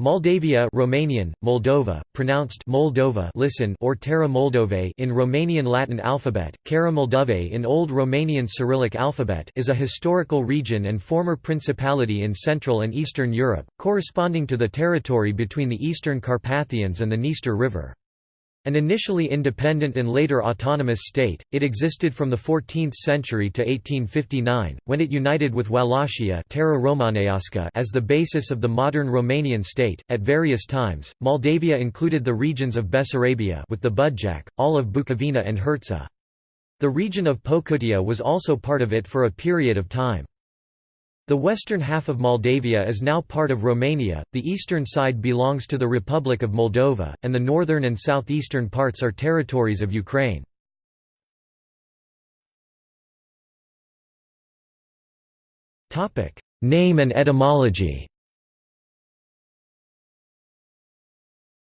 Moldavia Romanian, Moldova, pronounced Moldova listen or Terra Moldove in Romanian Latin alphabet, Cara Moldove in Old Romanian Cyrillic alphabet is a historical region and former principality in Central and Eastern Europe, corresponding to the territory between the Eastern Carpathians and the Dniester River. An initially independent and later autonomous state, it existed from the 14th century to 1859, when it united with Wallachia Terra Romaneasca as the basis of the modern Romanian state. At various times, Moldavia included the regions of Bessarabia with the Budjak, all of Bukovina and Herzegovina. The region of Pocutia was also part of it for a period of time. The western half of Moldavia is now part of Romania, the eastern side belongs to the Republic of Moldova, and the northern and southeastern parts are territories of Ukraine. Name and etymology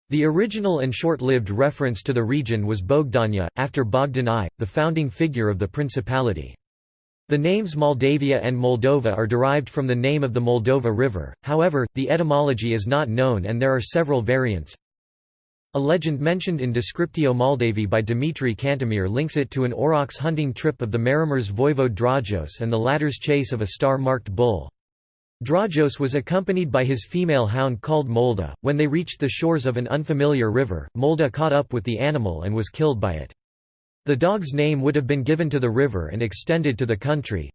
The original and short-lived reference to the region was Bogdania, after Bogdan I, the founding figure of the principality. The names Moldavia and Moldova are derived from the name of the Moldova River, however, the etymology is not known and there are several variants. A legend mentioned in Descriptio Moldavi by Dimitri Cantemir links it to an aurochs hunting trip of the Maramureș voivode Drajos and the latter's chase of a star-marked bull. Drajos was accompanied by his female hound called Molda. When they reached the shores of an unfamiliar river, Molda caught up with the animal and was killed by it. The dog's name would have been given to the river and extended to the country.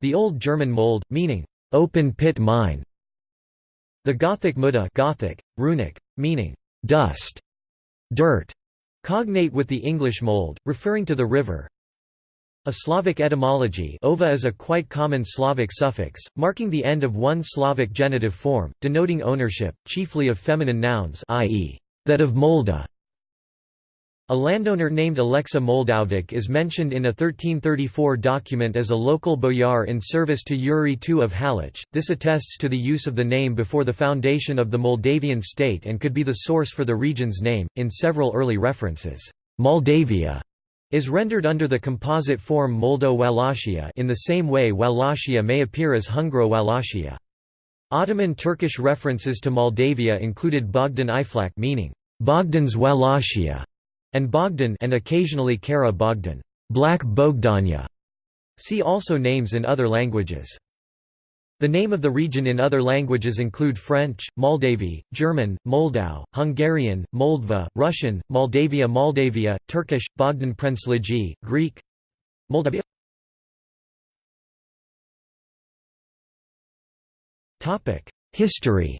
The Old German mold, meaning, open pit mine. The Gothic Muda Gothic, runic, meaning, dust, dirt, cognate with the English mold, referring to the river. A Slavic etymology ova is a quite common Slavic suffix, marking the end of one Slavic genitive form, denoting ownership, chiefly of feminine nouns i.e., that of Molda. A landowner named Alexa Moldovic is mentioned in a 1334 document as a local boyar in service to Yuri II of Halych. This attests to the use of the name before the foundation of the Moldavian state and could be the source for the region's name. In several early references, Moldavia is rendered under the composite form Moldo-Wallachia in the same way Wallachia may appear as Hungaro-Wallachia. Ottoman Turkish references to Moldavia included Bogdan Iflak meaning Bogdan's Wallachia and Bogdan and occasionally Kara Bogdan, Black Bogdania. See also names in other languages. The name of the region in other languages include French, Moldavi, German, Moldau, Hungarian, Moldva, Russian, Moldavia Moldavia, Turkish, Bogdan Prensligi, Greek Moldavia History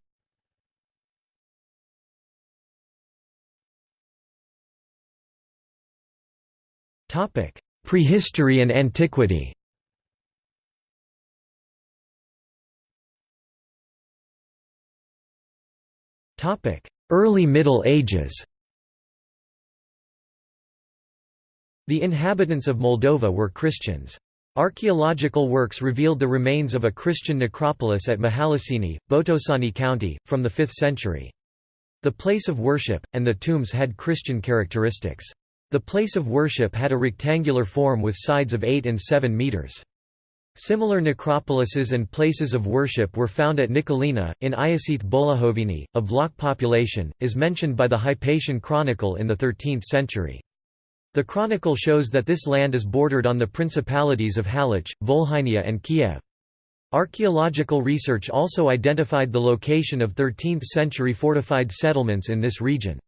Prehistory and antiquity Early Middle Ages The inhabitants of Moldova were Christians. Archaeological works revealed the remains of a Christian necropolis at Mihalicini, Botoșani County, from the 5th century. The place of worship, and the tombs had Christian characteristics. The place of worship had a rectangular form with sides of 8 and 7 metres. Similar necropolises and places of worship were found at Nikolina, in Iacethe Bolahovini. A Vlach population, is mentioned by the Hypatian Chronicle in the 13th century. The chronicle shows that this land is bordered on the principalities of Halych, Volhynia and Kiev. Archaeological research also identified the location of 13th-century fortified settlements in this region.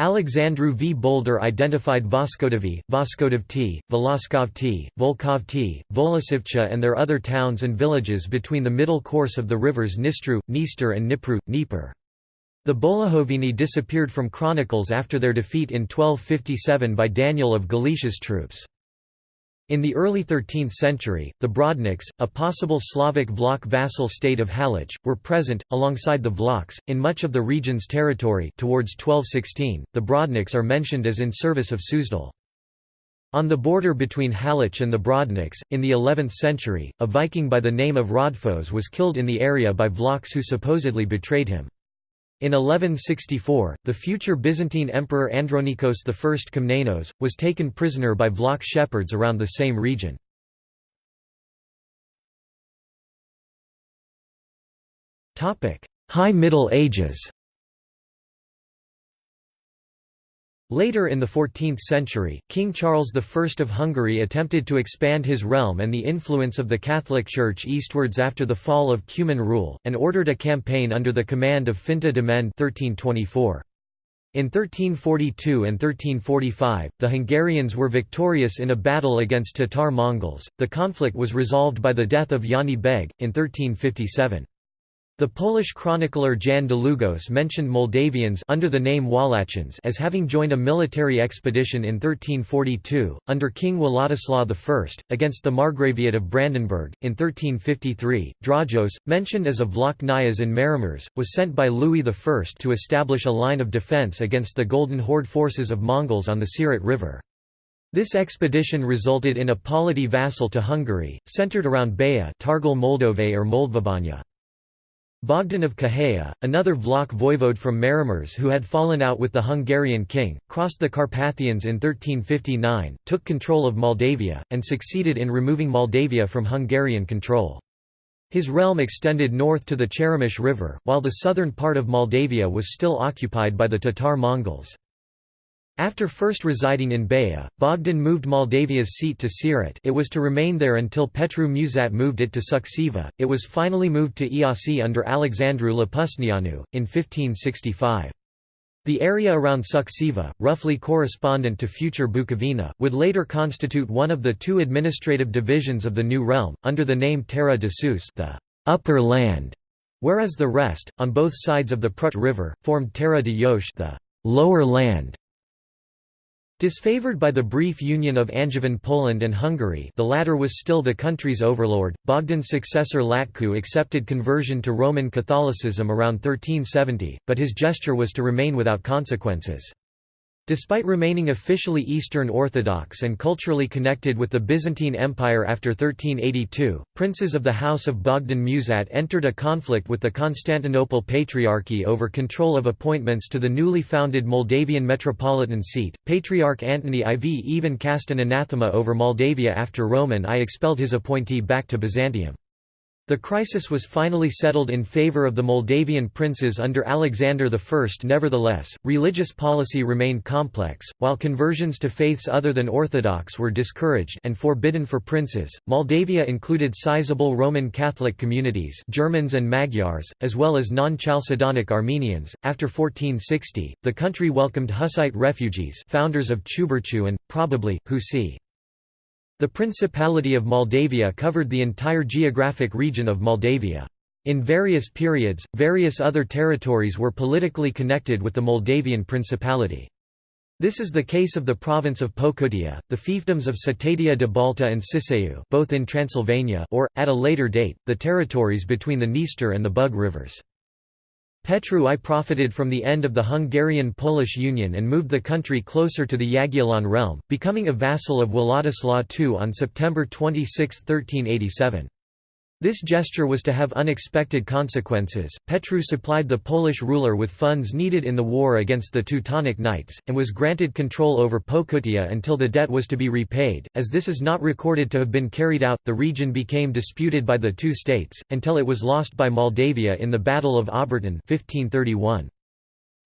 Alexandru V. Boldur identified Voskodovi, Voskodovti, Voloskovti, Volkovti, Volasivcha and their other towns and villages between the middle course of the rivers Nistru, Dniester and Dnipru, Dnieper. The Bolahovini disappeared from chronicles after their defeat in 1257 by Daniel of Galicia's troops. In the early 13th century, the Brodniks, a possible Slavic Vlach vassal state of Halych, were present, alongside the Vlachs, in much of the region's territory towards 1216, the Brodniks are mentioned as in service of Suzdal. On the border between Halych and the Brodniks, in the 11th century, a Viking by the name of Rodfos was killed in the area by Vlachs who supposedly betrayed him. In 1164, the future Byzantine Emperor Andronikos I Komnenos, was taken prisoner by Vlach shepherds around the same region. High Middle Ages Later in the 14th century, King Charles I of Hungary attempted to expand his realm and the influence of the Catholic Church eastwards after the fall of Cuman rule, and ordered a campaign under the command of Finta de Mende 1324. In 1342 and 1345, the Hungarians were victorious in a battle against Tatar Mongols. The conflict was resolved by the death of János Beg, in 1357. The Polish chronicler Jan Długosz mentioned Moldavians under the name Wallachians as having joined a military expedition in 1342, under King Władysław I, against the Margraviate of Brandenburg. In 1353, Drajos, mentioned as a Vlach Nyas in Maramureș, was sent by Louis I to establish a line of defence against the Golden Horde forces of Mongols on the Siret River. This expedition resulted in a polity vassal to Hungary, centered around Baia Targal Moldove or Moldvabanya. Bogdan of Khaheya, another Vlach voivode from Maramureș who had fallen out with the Hungarian king, crossed the Carpathians in 1359, took control of Moldavia, and succeeded in removing Moldavia from Hungarian control. His realm extended north to the Cheremish River, while the southern part of Moldavia was still occupied by the Tatar Mongols. After first residing in Baia, Bogdan moved Moldavia's seat to Siret it was to remain there until Petru Mușat moved it to Suceava, it was finally moved to Iasi under Alexandru Lăpusneanu, in 1565. The area around Suceava, roughly correspondent to future Bukovina, would later constitute one of the two administrative divisions of the new realm, under the name Terra de Sus the upper land, whereas the rest, on both sides of the Prut River, formed Terra de Jos the lower land. Disfavored by the brief union of Angevin Poland and Hungary the latter was still the country's overlord, Bogdan's successor Latku accepted conversion to Roman Catholicism around 1370, but his gesture was to remain without consequences. Despite remaining officially Eastern Orthodox and culturally connected with the Byzantine Empire after 1382, princes of the House of Bogdan Mușat entered a conflict with the Constantinople Patriarchy over control of appointments to the newly founded Moldavian metropolitan seat. Patriarch Antony IV even cast an anathema over Moldavia after Roman I expelled his appointee back to Byzantium. The crisis was finally settled in favor of the Moldavian princes under Alexander I. Nevertheless, religious policy remained complex, while conversions to faiths other than Orthodox were discouraged and forbidden for princes. Moldavia included sizable Roman Catholic communities, Germans and Magyars, as well as non-Chalcedonic Armenians. After 1460, the country welcomed Hussite refugees, founders of Ciuberciu and probably Husi. The Principality of Moldavia covered the entire geographic region of Moldavia. In various periods, various other territories were politically connected with the Moldavian Principality. This is the case of the province of Pocutia, the fiefdoms of Cetatea de Balta and Siseu both in Transylvania or, at a later date, the territories between the Dniester and the Bug rivers. Petru I profited from the end of the Hungarian-Polish Union and moved the country closer to the Jagiellon realm, becoming a vassal of Władysław II on September 26, 1387. This gesture was to have unexpected consequences. Petru supplied the Polish ruler with funds needed in the war against the Teutonic Knights, and was granted control over Pocutia until the debt was to be repaid. As this is not recorded to have been carried out, the region became disputed by the two states, until it was lost by Moldavia in the Battle of Obertin 1531.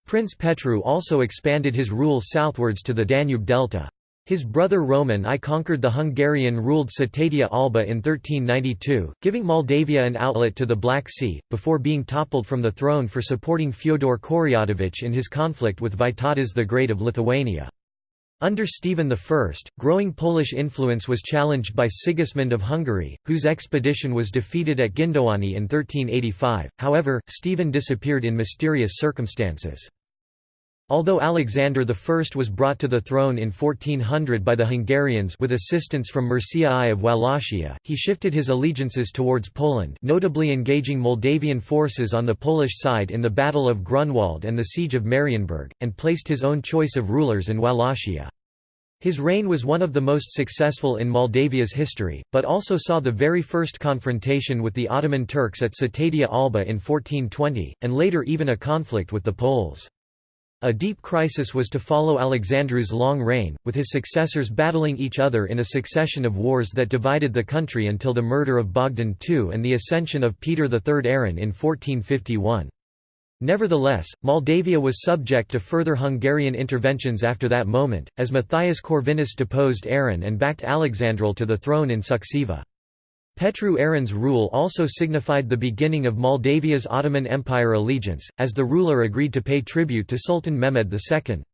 Prince Petru also expanded his rule southwards to the Danube delta. His brother Roman I conquered the Hungarian-ruled Cetatea Alba in 1392, giving Moldavia an outlet to the Black Sea, before being toppled from the throne for supporting Fyodor Koryadovich in his conflict with Vytautas the Great of Lithuania. Under Stephen I, growing Polish influence was challenged by Sigismund of Hungary, whose expedition was defeated at Gindowani in 1385, however, Stephen disappeared in mysterious circumstances. Although Alexander I was brought to the throne in 1400 by the Hungarians with assistance from Mircea I of Wallachia, he shifted his allegiances towards Poland notably engaging Moldavian forces on the Polish side in the Battle of Grunwald and the Siege of Marienburg, and placed his own choice of rulers in Wallachia. His reign was one of the most successful in Moldavia's history, but also saw the very first confrontation with the Ottoman Turks at Cetatea Alba in 1420, and later even a conflict with the Poles. A deep crisis was to follow Alexandru's long reign, with his successors battling each other in a succession of wars that divided the country until the murder of Bogdan II and the ascension of Peter III Aaron in 1451. Nevertheless, Moldavia was subject to further Hungarian interventions after that moment, as Matthias Corvinus deposed Aaron and backed Alexandrul to the throne in Suceava. Petru Aaron's rule also signified the beginning of Moldavia's Ottoman Empire allegiance, as the ruler agreed to pay tribute to Sultan Mehmed II.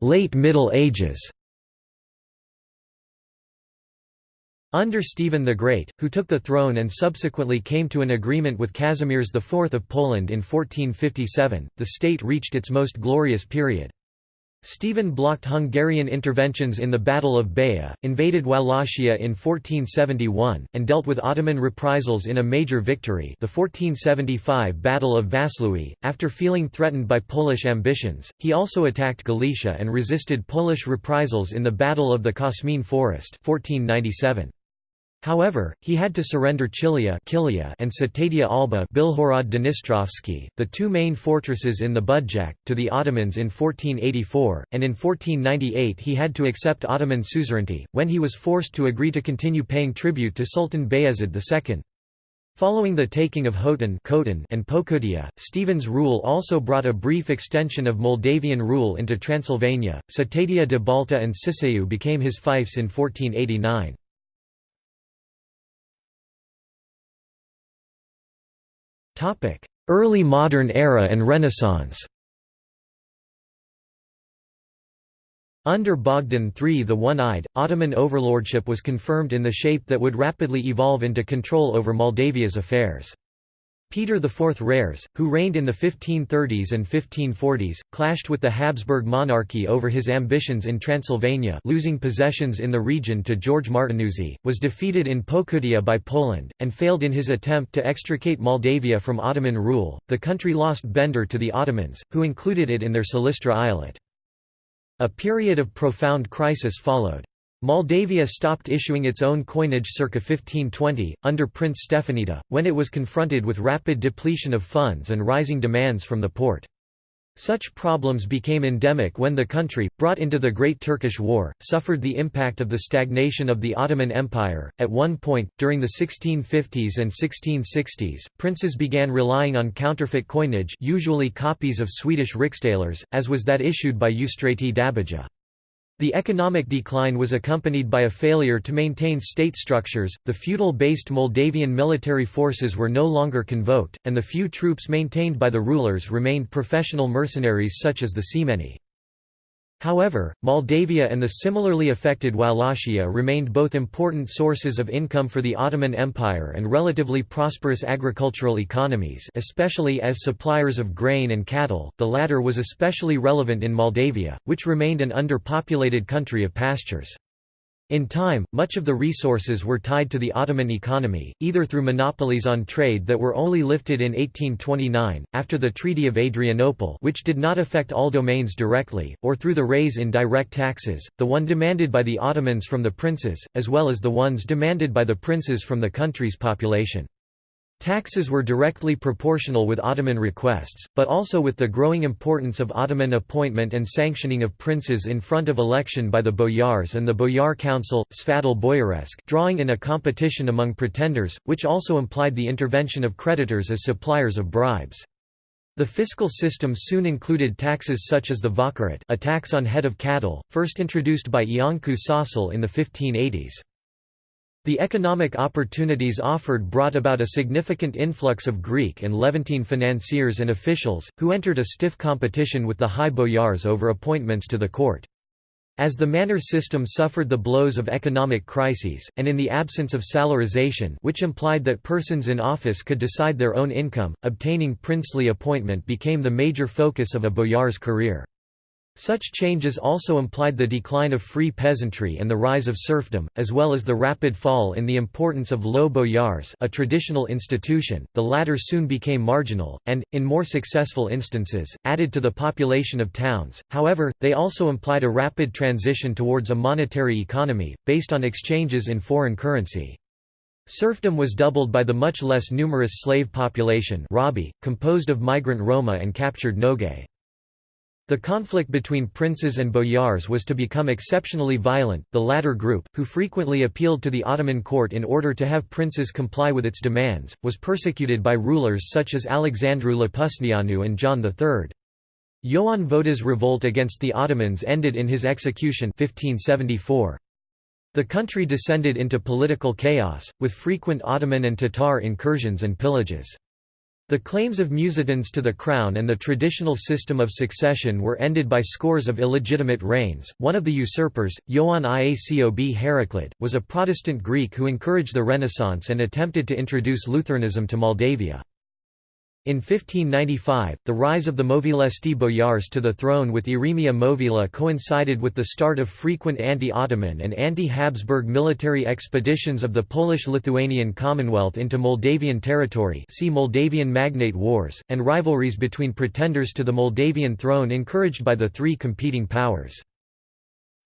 Late Middle Ages Under Stephen the Great, who took the throne and subsequently came to an agreement with Kazimierz IV of Poland in 1457, the state reached its most glorious period. Stephen blocked Hungarian interventions in the Battle of Baia, invaded Wallachia in 1471, and dealt with Ottoman reprisals in a major victory the 1475 Battle of Vaslui. After feeling threatened by Polish ambitions, he also attacked Galicia and resisted Polish reprisals in the Battle of the Kosmin Forest 1497. However, he had to surrender Chilia and Cetatea Alba the two main fortresses in the Budjak, to the Ottomans in 1484, and in 1498 he had to accept Ottoman suzerainty, when he was forced to agree to continue paying tribute to Sultan Bayezid II. Following the taking of Hoton and Pocutia, Stephen's rule also brought a brief extension of Moldavian rule into Transylvania. Cetatea de Balta and Siseu became his fiefs in 1489. Early modern era and Renaissance Under Bogdan III the One-Eyed, Ottoman overlordship was confirmed in the shape that would rapidly evolve into control over Moldavia's affairs. Peter IV Rares, who reigned in the 1530s and 1540s, clashed with the Habsburg monarchy over his ambitions in Transylvania losing possessions in the region to George Martinuzzi, was defeated in Pocutia by Poland, and failed in his attempt to extricate Moldavia from Ottoman rule. The country lost Bender to the Ottomans, who included it in their Silistra eyalet. A period of profound crisis followed. Moldavia stopped issuing its own coinage circa 1520, under Prince Stefanida, when it was confronted with rapid depletion of funds and rising demands from the Porte. Such problems became endemic when the country, brought into the Great Turkish War, suffered the impact of the stagnation of the Ottoman Empire. At one point, during the 1650s and 1660s, princes began relying on counterfeit coinage, usually copies of Swedish riksdalers, as was that issued by Eustrati Dabija. The economic decline was accompanied by a failure to maintain state structures, the feudal-based Moldavian military forces were no longer convoked, and the few troops maintained by the rulers remained professional mercenaries such as the Semeni. However, Moldavia and the similarly affected Wallachia remained both important sources of income for the Ottoman Empire and relatively prosperous agricultural economies especially as suppliers of grain and cattle, the latter was especially relevant in Moldavia, which remained an underpopulated country of pastures. In time, much of the resources were tied to the Ottoman economy, either through monopolies on trade that were only lifted in 1829, after the Treaty of Adrianople which did not affect all domains directly, or through the raise in direct taxes, the one demanded by the Ottomans from the princes, as well as the ones demanded by the princes from the country's population. Taxes were directly proportional with Ottoman requests, but also with the growing importance of Ottoman appointment and sanctioning of princes in front of election by the boyars and the boyar council, Svadal Boyaresk drawing in a competition among pretenders, which also implied the intervention of creditors as suppliers of bribes. The fiscal system soon included taxes such as the vakarat a tax on head of cattle, first introduced by Iancu Sasal in the 1580s. The economic opportunities offered brought about a significant influx of Greek and Levantine financiers and officials, who entered a stiff competition with the high boyars over appointments to the court. As the manor system suffered the blows of economic crises, and in the absence of salarization which implied that persons in office could decide their own income, obtaining princely appointment became the major focus of a boyar's career. Such changes also implied the decline of free peasantry and the rise of serfdom, as well as the rapid fall in the importance of low boyars a traditional institution, the latter soon became marginal, and, in more successful instances, added to the population of towns, however, they also implied a rapid transition towards a monetary economy, based on exchanges in foreign currency. Serfdom was doubled by the much less numerous slave population composed of migrant Roma and captured Nogai. The conflict between princes and boyars was to become exceptionally violent, the latter group, who frequently appealed to the Ottoman court in order to have princes comply with its demands, was persecuted by rulers such as Alexandru Lăpusneanu and John III. Ioan Voda's revolt against the Ottomans ended in his execution 1574. The country descended into political chaos, with frequent Ottoman and Tatar incursions and pillages. The claims of Musitans to the crown and the traditional system of succession were ended by scores of illegitimate reigns. One of the usurpers, Ioan Iacob Heraclid, was a Protestant Greek who encouraged the Renaissance and attempted to introduce Lutheranism to Moldavia. In 1595, the rise of the Movilesti boyars to the throne with Irimia Movila coincided with the start of frequent anti-Ottoman and anti-Habsburg military expeditions of the Polish-Lithuanian Commonwealth into Moldavian territory see Moldavian Magnate Wars, and rivalries between pretenders to the Moldavian throne encouraged by the three competing powers.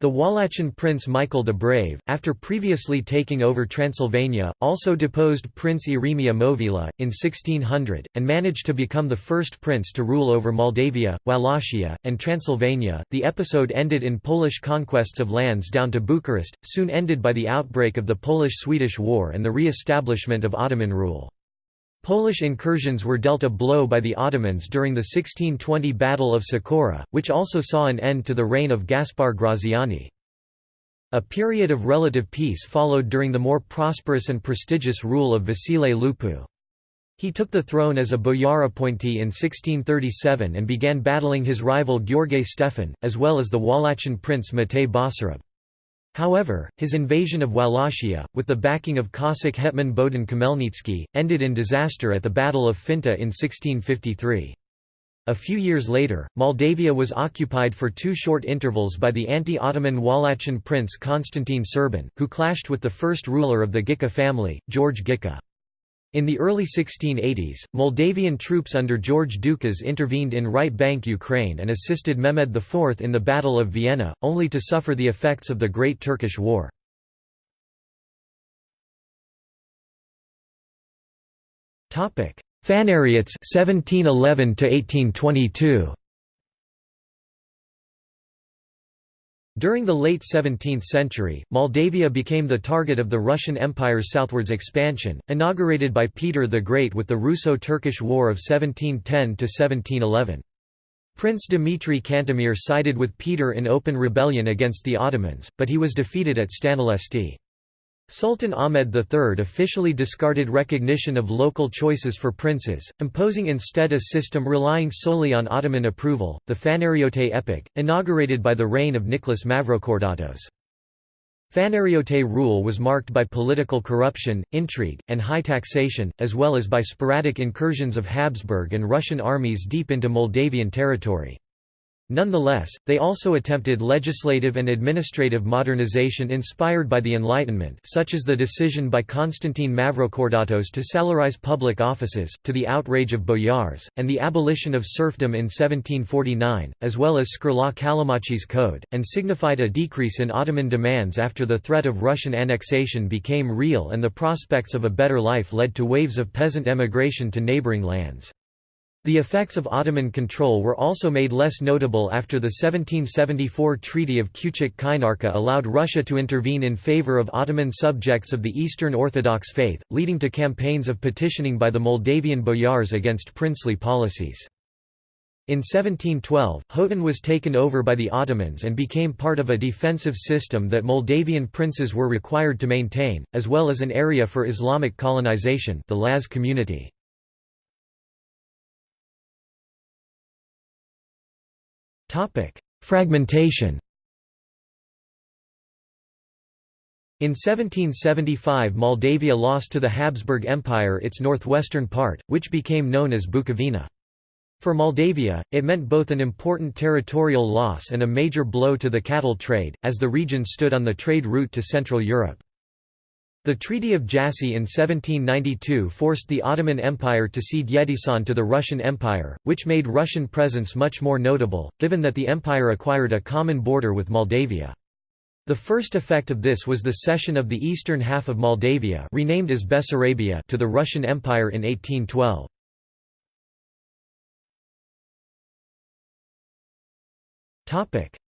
The Wallachian prince Michael the Brave, after previously taking over Transylvania, also deposed Prince Irimia Movila, in 1600, and managed to become the first prince to rule over Moldavia, Wallachia, and Transylvania. The episode ended in Polish conquests of lands down to Bucharest, soon ended by the outbreak of the Polish-Swedish War and the re-establishment of Ottoman rule. Polish incursions were dealt a blow by the Ottomans during the 1620 Battle of Cecora, which also saw an end to the reign of Gaspar Graziani. A period of relative peace followed during the more prosperous and prestigious rule of Vasile Lupu. He took the throne as a boyar appointee in 1637 and began battling his rival Gheorghe Stefan, as well as the Wallachian prince Matei Basarab. However, his invasion of Wallachia, with the backing of Cossack hetman Bohdan Khmelnytsky, ended in disaster at the Battle of Finta in 1653. A few years later, Moldavia was occupied for two short intervals by the anti-Ottoman Wallachian prince Constantine Serban, who clashed with the first ruler of the Ghica family, George Ghica. In the early 1680s, Moldavian troops under George Dukas intervened in right bank Ukraine and assisted Mehmed IV in the Battle of Vienna, only to suffer the effects of the Great Turkish War. Phanariots 1711 to 1822 During the late 17th century, Moldavia became the target of the Russian Empire's southwards expansion, inaugurated by Peter the Great with the Russo-Turkish War of 1710–1711. Prince Dmitry Cantemir sided with Peter in open rebellion against the Ottomans, but he was defeated at Stănălesti. Sultan Ahmed III officially discarded recognition of local choices for princes, imposing instead a system relying solely on Ottoman approval, the Fanariote epoch, inaugurated by the reign of Nicholas Mavrocordatos. Fanariote rule was marked by political corruption, intrigue, and high taxation, as well as by sporadic incursions of Habsburg and Russian armies deep into Moldavian territory. Nonetheless, they also attempted legislative and administrative modernization inspired by the Enlightenment such as the decision by Constantine Mavrocordatos to salarize public offices, to the outrage of boyars, and the abolition of serfdom in 1749, as well as Skurla Callimachi's Code, and signified a decrease in Ottoman demands after the threat of Russian annexation became real and the prospects of a better life led to waves of peasant emigration to neighboring lands. The effects of Ottoman control were also made less notable after the 1774 Treaty of Küçük allowed Russia to intervene in favor of Ottoman subjects of the Eastern Orthodox faith, leading to campaigns of petitioning by the Moldavian boyars against princely policies. In 1712, Khotan was taken over by the Ottomans and became part of a defensive system that Moldavian princes were required to maintain, as well as an area for Islamic colonization the Laz community. Fragmentation In 1775 Moldavia lost to the Habsburg Empire its northwestern part, which became known as Bukovina. For Moldavia, it meant both an important territorial loss and a major blow to the cattle trade, as the region stood on the trade route to Central Europe. The Treaty of Jassy in 1792 forced the Ottoman Empire to cede Yedisan to the Russian Empire, which made Russian presence much more notable, given that the empire acquired a common border with Moldavia. The first effect of this was the cession of the eastern half of Moldavia renamed as Bessarabia to the Russian Empire in 1812.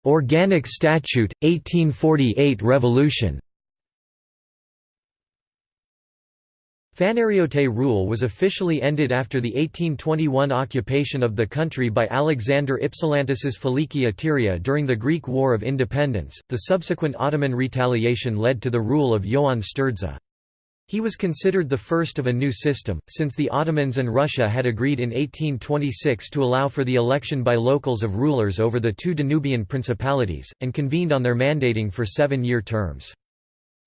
Organic Statute, 1848 Revolution Fanariote rule was officially ended after the 1821 occupation of the country by Alexander Ypsilantis's Filiki Eteria during the Greek War of Independence. The subsequent Ottoman retaliation led to the rule of Ioan Sturdza. He was considered the first of a new system, since the Ottomans and Russia had agreed in 1826 to allow for the election by locals of rulers over the two Danubian principalities, and convened on their mandating for seven-year terms.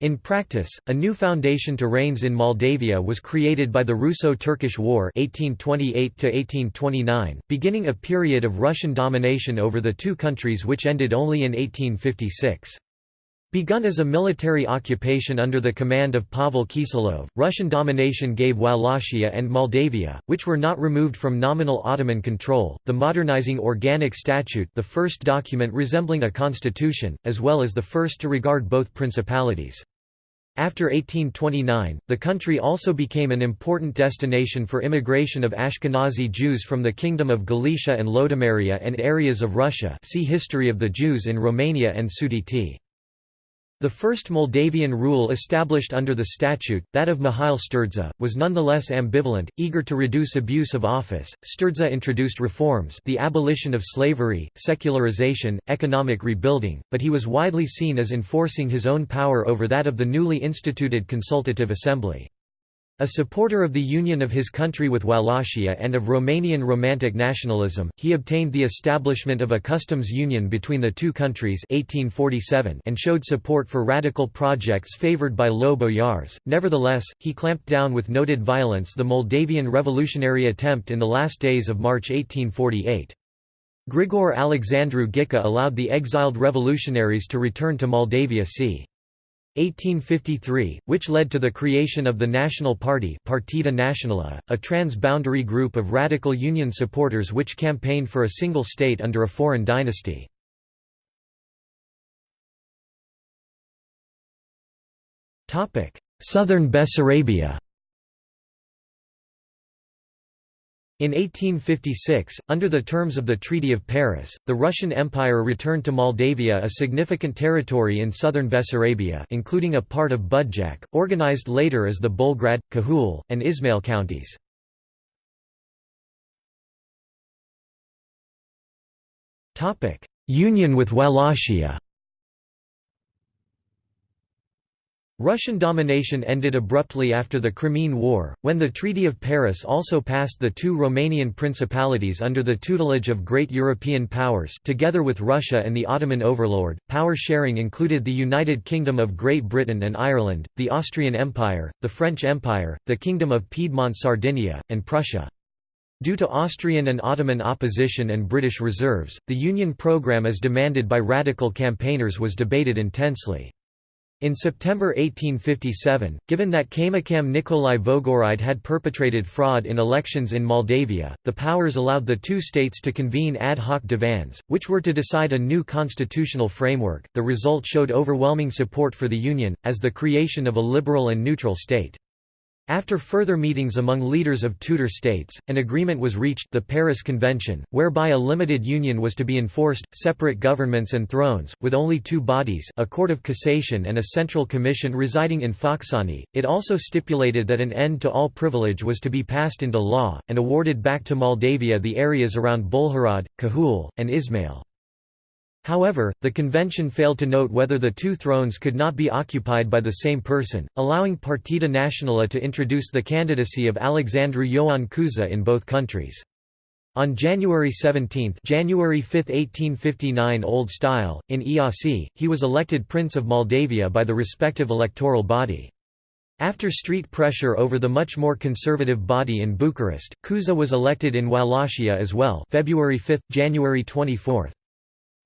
In practice, a new foundation to reigns in Moldavia was created by the Russo-Turkish War 1828 beginning a period of Russian domination over the two countries which ended only in 1856. Begun as a military occupation under the command of Pavel Kiselov, Russian domination gave Wallachia and Moldavia, which were not removed from nominal Ottoman control, the modernizing Organic Statute the first document resembling a constitution, as well as the first to regard both principalities. After 1829, the country also became an important destination for immigration of Ashkenazi Jews from the Kingdom of Galicia and Lodomeria and areas of Russia see History of the Jews in Romania and Sudeti. The first Moldavian rule established under the statute, that of Mihail Sturdza, was nonetheless ambivalent, eager to reduce abuse of office. Sturdza introduced reforms the abolition of slavery, secularization, economic rebuilding, but he was widely seen as enforcing his own power over that of the newly instituted Consultative Assembly. A supporter of the union of his country with Wallachia and of Romanian Romantic nationalism, he obtained the establishment of a customs union between the two countries 1847 and showed support for radical projects favored by low boyars. Nevertheless, he clamped down with noted violence the Moldavian revolutionary attempt in the last days of March 1848. Grigor Alexandru Ghica allowed the exiled revolutionaries to return to Moldavia c. 1853, which led to the creation of the National Party Partida Națională, a trans-boundary group of radical Union supporters which campaigned for a single state under a foreign dynasty. Southern Bessarabia In 1856, under the terms of the Treaty of Paris, the Russian Empire returned to Moldavia a significant territory in southern Bessarabia including a part of Budjak, organized later as the Bolgrad, Cahul, and Ismail counties. Union with Wallachia Russian domination ended abruptly after the Crimean War, when the Treaty of Paris also passed the two Romanian principalities under the tutelage of great European powers together with Russia and the Ottoman overlord. Power sharing included the United Kingdom of Great Britain and Ireland, the Austrian Empire, the French Empire, the Kingdom of Piedmont Sardinia, and Prussia. Due to Austrian and Ottoman opposition and British reserves, the Union programme as demanded by radical campaigners was debated intensely. In September 1857, given that Kaymakam Nikolai Vogoride had perpetrated fraud in elections in Moldavia, the powers allowed the two states to convene ad hoc divans, which were to decide a new constitutional framework. The result showed overwhelming support for the Union, as the creation of a liberal and neutral state. After further meetings among leaders of Tudor states, an agreement was reached the Paris Convention, whereby a limited union was to be enforced, separate governments and thrones, with only two bodies a Court of Cassation and a Central Commission residing in Focșani. It also stipulated that an end to all privilege was to be passed into law, and awarded back to Moldavia the areas around Bolhorod, Cahul, and Ismail. However, the convention failed to note whether the two thrones could not be occupied by the same person, allowing Partida Națională to introduce the candidacy of Alexandru Ioan Cuza in both countries. On January 17 January 5, 1859 Old Style, in Iasi, he was elected Prince of Moldavia by the respective electoral body. After street pressure over the much more conservative body in Bucharest, Cuza was elected in Wallachia as well February 5, January 24.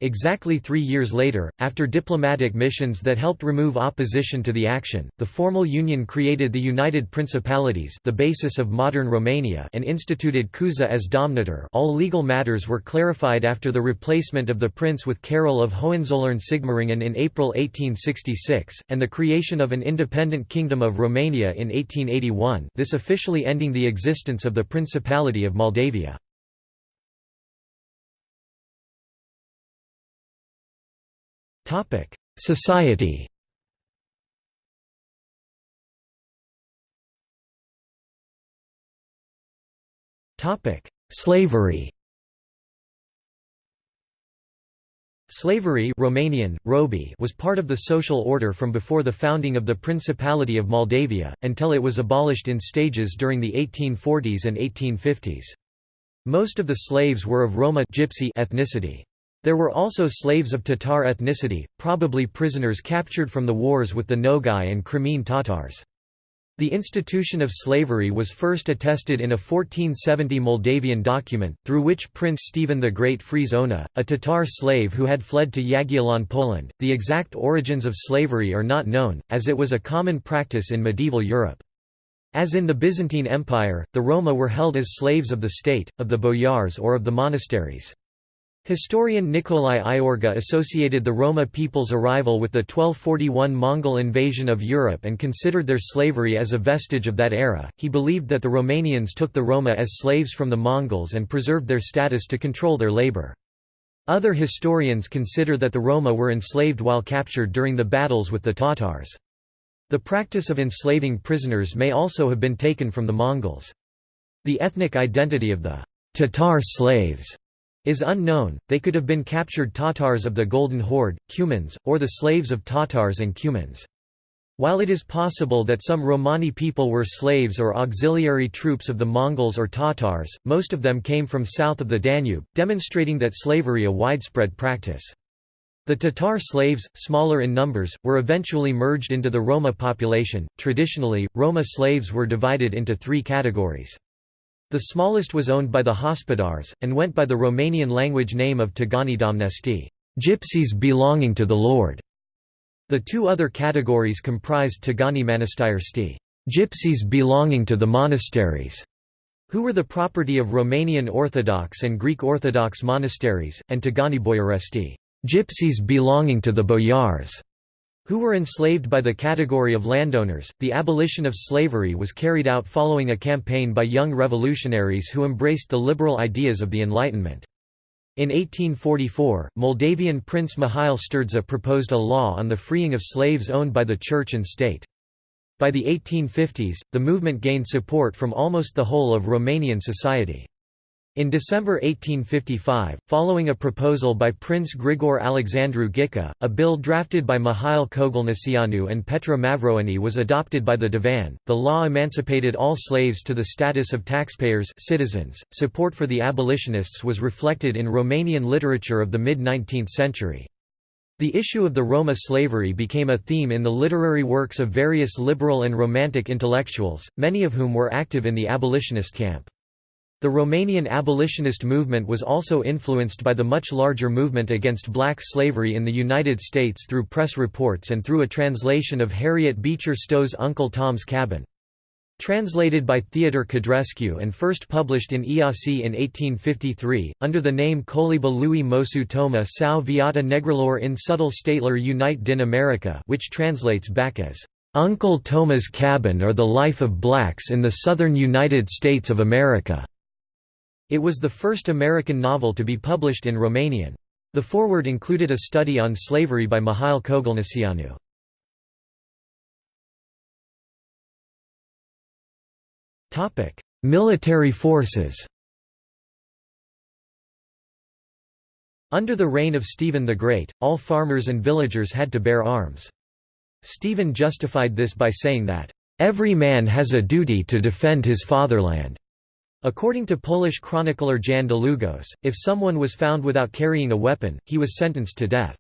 Exactly three years later, after diplomatic missions that helped remove opposition to the action, the formal union created the United Principalities the basis of modern Romania and instituted Cuza as Domnitor all legal matters were clarified after the replacement of the prince with Carol of Hohenzollern-Sigmaringen in April 1866, and the creation of an independent Kingdom of Romania in 1881 this officially ending the existence of the Principality of Moldavia. Society Topic: Slavery Slavery Romanian, robi was part of the social order from before the founding of the Principality of Moldavia, until it was abolished in stages during the 1840s and 1850s. Most of the slaves were of Roma gypsy ethnicity. There were also slaves of Tatar ethnicity, probably prisoners captured from the wars with the Nogai and Crimean Tatars. The institution of slavery was first attested in a 1470 Moldavian document, through which Prince Stephen the Great frees Ona, a Tatar slave who had fled to Jagiellon, Poland. The exact origins of slavery are not known, as it was a common practice in medieval Europe. As in the Byzantine Empire, the Roma were held as slaves of the state, of the boyars or of the monasteries. Historian Nicolae Iorga associated the Roma people's arrival with the 1241 Mongol invasion of Europe and considered their slavery as a vestige of that era. He believed that the Romanians took the Roma as slaves from the Mongols and preserved their status to control their labor. Other historians consider that the Roma were enslaved while captured during the battles with the Tatars. The practice of enslaving prisoners may also have been taken from the Mongols. The ethnic identity of the Tatar slaves is unknown, they could have been captured Tatars of the Golden Horde, Cumans, or the slaves of Tatars and Cumans. While it is possible that some Romani people were slaves or auxiliary troops of the Mongols or Tatars, most of them came from south of the Danube, demonstrating that slavery a widespread practice. The Tatar slaves, smaller in numbers, were eventually merged into the Roma population. Traditionally, Roma slaves were divided into three categories. The smallest was owned by the Hospodars, and went by the Romanian language name of Tagani Domnesti gypsies belonging to the Lord". The two other categories comprised Tagani Manastiresti gypsies belonging to the monasteries", who were the property of Romanian Orthodox and Greek Orthodox monasteries, and Tagani Boyaresti gypsies belonging to the boyars", who were enslaved by the category of landowners. The abolition of slavery was carried out following a campaign by young revolutionaries who embraced the liberal ideas of the Enlightenment. In 1844, Moldavian Prince Mihail Sturdza proposed a law on the freeing of slaves owned by the church and state. By the 1850s, the movement gained support from almost the whole of Romanian society. In December 1855, following a proposal by Prince Grigore Alexandru Ghica, a bill drafted by Mihail Kogălniceanu and Petre Mavroieni was adopted by the Divan. The law emancipated all slaves to the status of taxpayers citizens. Support for the abolitionists was reflected in Romanian literature of the mid-19th century. The issue of the Roma slavery became a theme in the literary works of various liberal and romantic intellectuals, many of whom were active in the abolitionist camp. The Romanian abolitionist movement was also influenced by the much larger movement against black slavery in the United States through press reports and through a translation of Harriet Beecher Stowe's Uncle Tom's Cabin. Translated by Theodor Codrescu and first published in Iasi in 1853, under the name Coliba lui Mosu Toma sau Viata Negrelor in Sudul Statelor Unite din America which translates back as, "'Uncle Toma's Cabin or the Life of Blacks in the Southern United States of America' It was the first American novel to be published in Romanian. The foreword included a study on slavery by Mihail Kogălniceanu. Military forces Under the reign of Stephen the Great, all farmers and villagers had to bear arms. Stephen justified this by saying that, "...every man has a duty to defend his fatherland." According to Polish chronicler Jan Długosz, if someone was found without carrying a weapon, he was sentenced to death.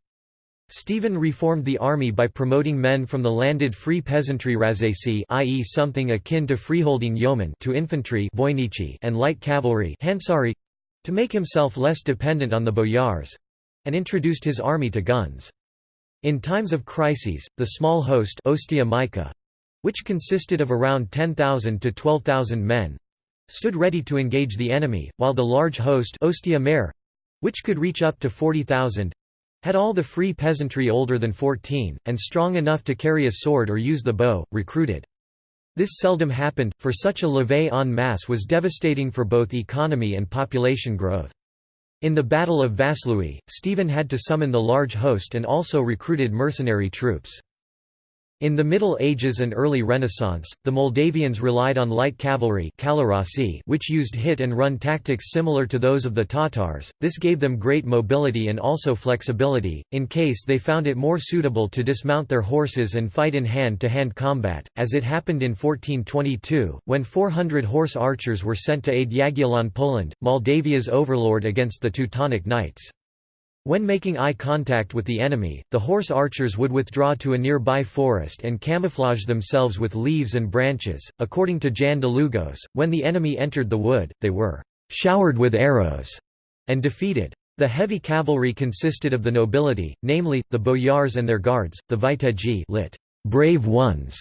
Stephen reformed the army by promoting men from the landed free peasantry razacy i.e. something akin to freeholding yeomen to infantry and light cavalry to make himself less dependent on the boyars and introduced his army to guns. In times of crises, the small host which consisted of around 10,000 to 12,000 men, stood ready to engage the enemy, while the large host Oastea Mare, which could reach up to 40,000, had all the free peasantry older than 14, and strong enough to carry a sword or use the bow, recruited. This seldom happened, for such a levée en masse was devastating for both economy and population growth. In the Battle of Vaslui, Stephen had to summon the large host and also recruited mercenary troops. In the Middle Ages and early Renaissance, the Moldavians relied on light cavalry which used hit-and-run tactics similar to those of the Tatars, this gave them great mobility and also flexibility, in case they found it more suitable to dismount their horses and fight in hand-to-hand -hand combat, as it happened in 1422, when 400 horse archers were sent to aid Jagiellon Poland, Moldavia's overlord against the Teutonic Knights. When making eye contact with the enemy, the horse archers would withdraw to a nearby forest and camouflage themselves with leaves and branches. According to Jan Długosz, when the enemy entered the wood, they were showered with arrows and defeated. The heavy cavalry consisted of the nobility, namely, the boyars and their guards, the viteji lit, brave ones,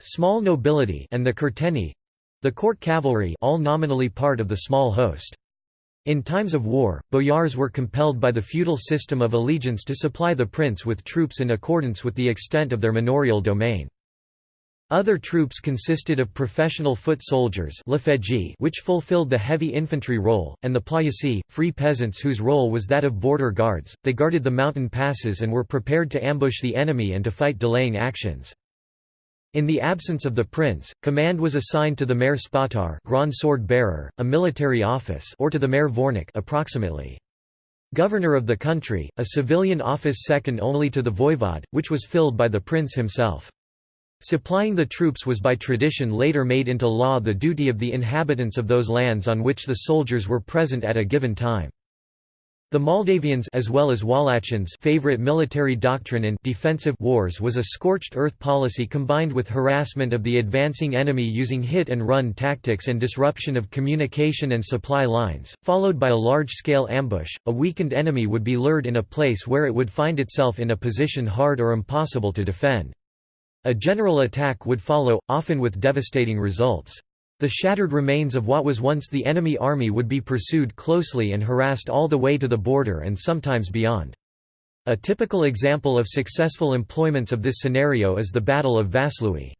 small nobility and the kurteni, the court cavalry all nominally part of the small host. In times of war, boyars were compelled by the feudal system of allegiance to supply the prince with troops in accordance with the extent of their manorial domain. Other troops consisted of professional foot soldiers which fulfilled the heavy infantry role, and the ploiusi, free peasants whose role was that of border guards, they guarded the mountain passes and were prepared to ambush the enemy and to fight delaying actions. In the absence of the prince, command was assigned to the Mare Spătar Grand Sword Bearer, a military office or to the Mare Vornic approximately. Governor of the country, a civilian office second only to the voivod, which was filled by the prince himself. Supplying the troops was by tradition later made into law the duty of the inhabitants of those lands on which the soldiers were present at a given time. The Moldavians as well as Wallachians favorite military doctrine in defensive wars was a scorched earth policy combined with harassment of the advancing enemy using hit-and-run tactics and disruption of communication and supply lines, followed by a large-scale ambush. A weakened enemy would be lured in a place where it would find itself in a position hard or impossible to defend. A general attack would follow, often with devastating results. The shattered remains of what was once the enemy army would be pursued closely and harassed all the way to the border and sometimes beyond. A typical example of successful employments of this scenario is the Battle of Vaslui.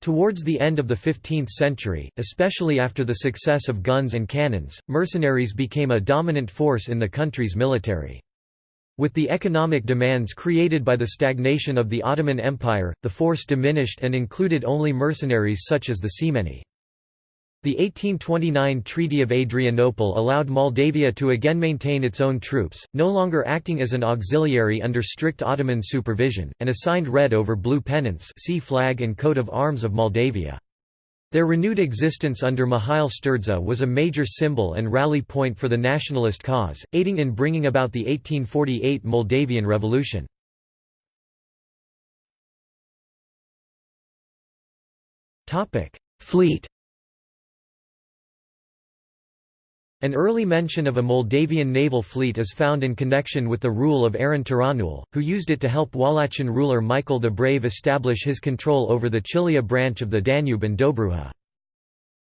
Towards the end of the 15th century, especially after the success of guns and cannons, mercenaries became a dominant force in the country's military. With the economic demands created by the stagnation of the Ottoman Empire, the force diminished and included only mercenaries such as the Semeni. The 1829 Treaty of Adrianople allowed Moldavia to again maintain its own troops, no longer acting as an auxiliary under strict Ottoman supervision, and assigned red over blue pennants see flag and coat of arms of Moldavia. Their renewed existence under Mihail Sturdza was a major symbol and rally point for the nationalist cause, aiding in bringing about the 1848 Moldavian Revolution. Fleet An early mention of a Moldavian naval fleet is found in connection with the rule of Aron Tiranul, who used it to help Wallachian ruler Michael the Brave establish his control over the Chilia branch of the Danube and Dobruja.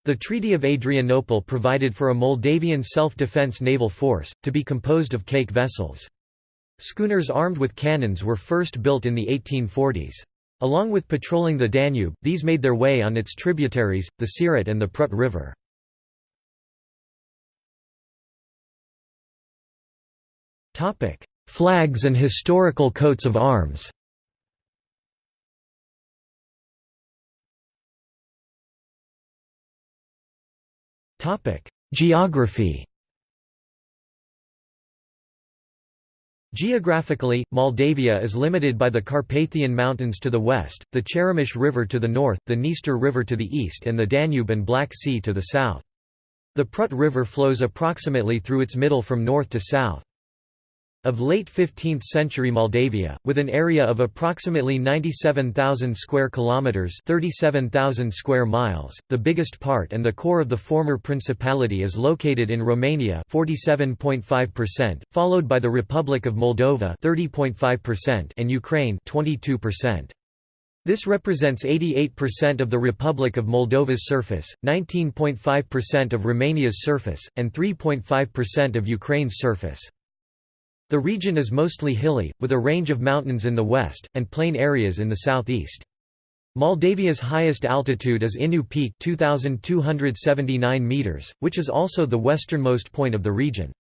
The Treaty of Adrianople provided for a Moldavian self-defense naval force, to be composed of caique vessels. Schooners armed with cannons were first built in the 1840s. Along with patrolling the Danube, these made their way on its tributaries, the Siret and the Prut River. Flags and historical coats of arms Topic: Geography Geographically, Moldavia is limited by the Carpathian Mountains to the west, the Cheremosh River to the north, the Dniester River to the east and the Danube and Black Sea to the south. The Prut River flows approximately through its middle from north to south. Of late 15th century Moldavia, with an area of approximately 97,000 square kilometers, 37,000 square miles, the biggest part and the core of the former principality is located in Romania, 47.5%, followed by the Republic of Moldova, 30.5%, and Ukraine, 22%. This represents 88% of the Republic of Moldova's surface, 19.5% of Romania's surface, and 3.5% of Ukraine's surface. The region is mostly hilly, with a range of mountains in the west, and plain areas in the southeast. Moldavia's highest altitude is Ineu Peak 2,279 meters, which is also the westernmost point of the region.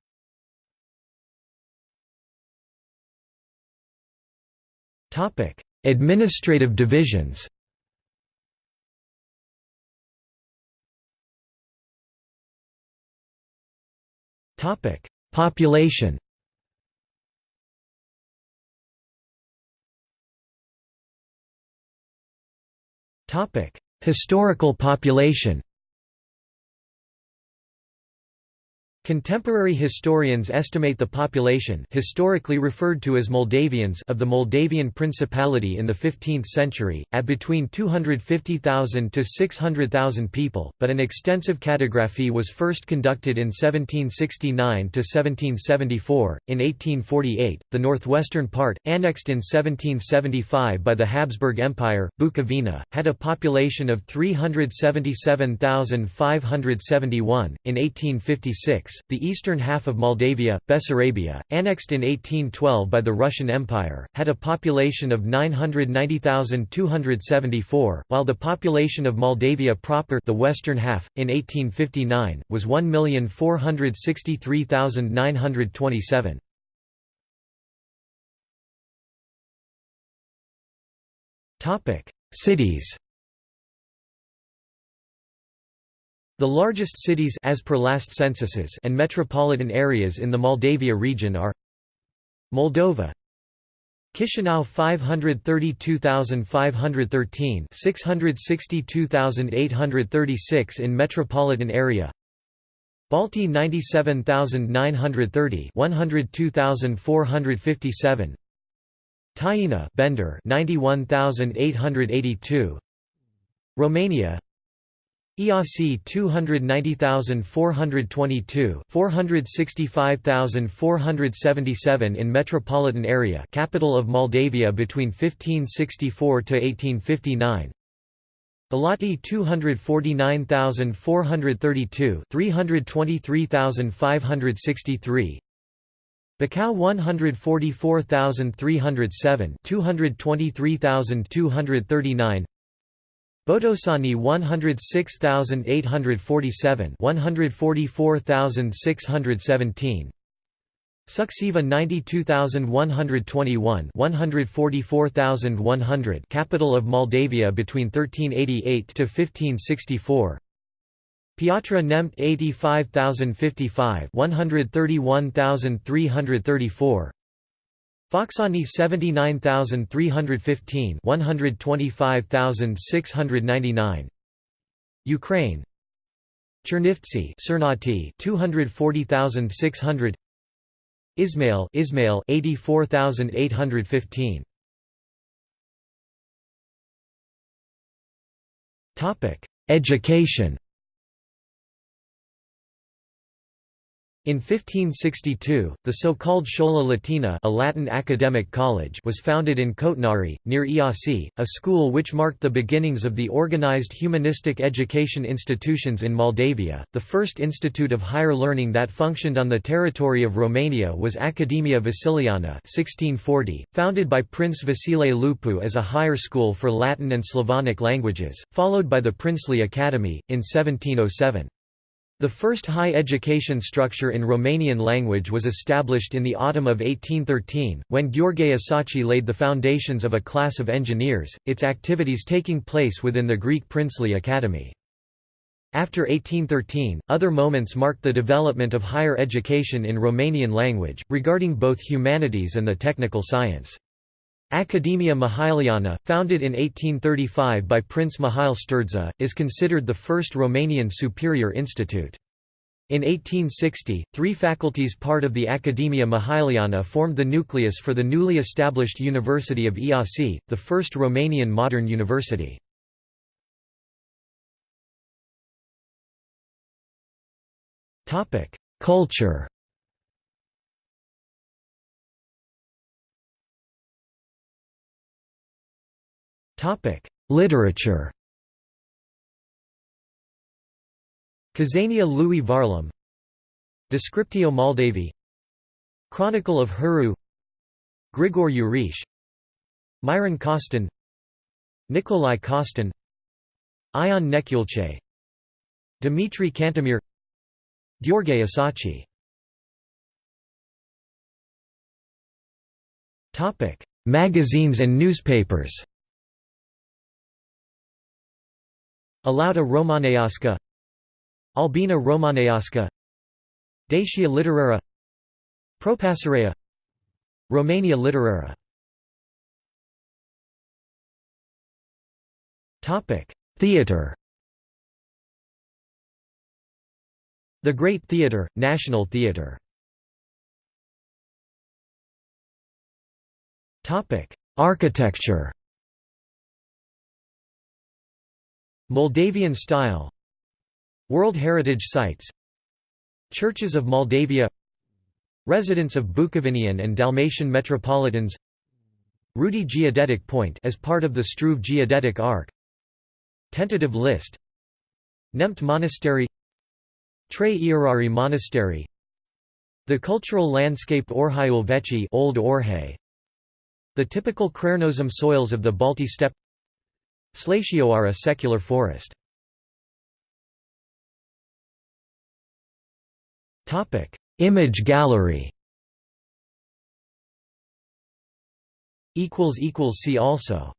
Topic: Administrative divisions. Topic: Population. Historical population Contemporary historians estimate the population historically referred to as Moldavians of the Moldavian Principality in the 15th century, at between 250,000 to 600,000 people, but an extensive cartography was first conducted in 1769 to 1774. In 1848, the northwestern part, annexed in 1775 by the Habsburg Empire, Bukovina, had a population of 377,571. In 1856, the eastern half of Moldavia, Bessarabia, annexed in 1812 by the Russian Empire, had a population of 990,274, while the population of Moldavia proper the western half, in 1859, was 1,463,927. Cities The largest cities as per last censuses and metropolitan areas in the Moldavia region are Moldova Chisinau 532,513 662,836 in metropolitan area Balti 97,930 102,457 Tighina Bender 91,882 Romania Iasi 290,422 465,477 in metropolitan area capital of Moldavia between 1564 to 1859 Galati 249,432 323,563 Bacău 144,307 223,239 Botoșani 106,847 144,617 Suceava 92,121 144,100 capital of Moldavia between 1388 to 1564 Piatra Neamț 85,055 131,334 Focșani 79315 125699 Ukraine. Chernivtsi Cernăuți 240600 Ismail Ismail 84815 Topic Education In 1562, the so-called Schola Latina a Latin academic college was founded in Cotnari, near Iasi, a school which marked the beginnings of the organized humanistic education institutions in Moldavia. The first institute of higher learning that functioned on the territory of Romania was Academia Vasiliana 1640, founded by Prince Vasile Lupu as a higher school for Latin and Slavonic languages, followed by the Princely Academy, in 1707. The first high education structure in Romanian language was established in the autumn of 1813, when Gheorghe Asachi laid the foundations of a class of engineers, its activities taking place within the Greek Princely Academy. After 1813, other moments marked the development of higher education in Romanian language, regarding both humanities and the technical science. Academia Mihailiana, founded in 1835 by Prince Mihail Sturdza, is considered the first Romanian superior institute. In 1860, three faculties part of the Academia Mihailiana formed the nucleus for the newly established University of Iasi, the first Romanian modern university. Culture Literature. Cazania lui Varlam. Descriptio Moldaviae Chronicle of Huru Grigore Ureche Miron Costin. Nicolae Costin. Ion Neculce Dimitrie Cantemir Gheorghe Asachi magazines and newspapers Alăuta Romaneasca Albina Romaneasca Dacia Literara Propășirea Romania Literara Theatre The Great Theatre, National Theatre Architecture Moldavian style. World Heritage Sites. Churches of Moldavia. Residence of Bukovinian and Dalmatian metropolitans. Rudi Geodetic Point as part of the Struve Geodetic Arc. Tentative list. Neamț Monastery. Trei Ierarhi Monastery. The cultural landscape Orheiul Vechi Old Orhei. The typical chernozem soils of the Balti steppe Slatioara secular forest. Image gallery. See also